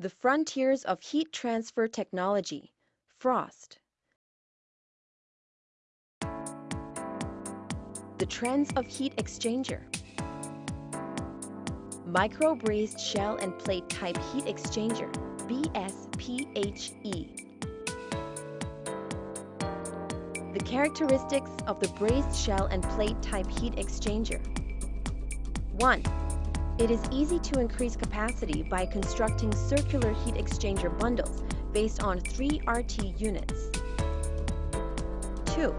The Frontiers of Heat Transfer Technology, FROST. The Trends of Heat Exchanger. Micro Brazed Shell and Plate Type Heat Exchanger, BSPHE. The characteristics of the brazed shell and plate type heat exchanger. 1. It is easy to increase capacity by constructing circular heat exchanger bundles based on 3 RT units. 2.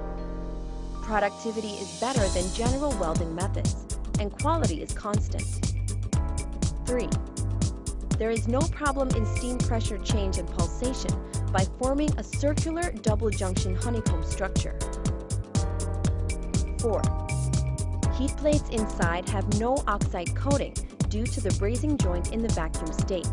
Productivity is better than general welding methods, and quality is constant. 3. There is no problem in steam pressure change and pulsation by forming a circular double junction honeycomb structure. 4. Heat plates inside have no oxide coating due to the brazing joint in the vacuum state.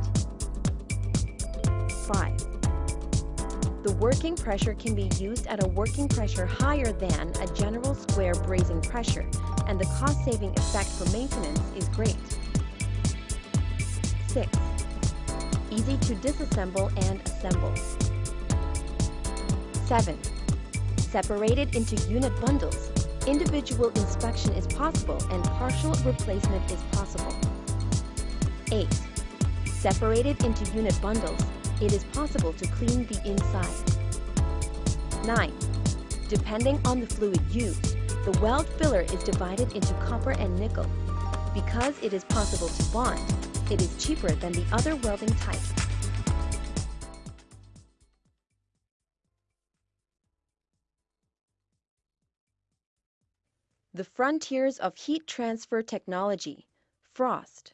5. The working pressure can be used at a working pressure higher than a general square brazing pressure, and the cost-saving effect for maintenance is great. 6. Easy to disassemble and assemble. 7. Separated into unit bundles, individual inspection is possible and partial replacement is possible. 8. Separated into unit bundles, it is possible to clean the inside. 9. Depending on the fluid used, the weld filler is divided into copper and nickel. Because it is possible to bond, it is cheaper than the other welding types. The Frontiers of Heat Transfer Technology, FROST.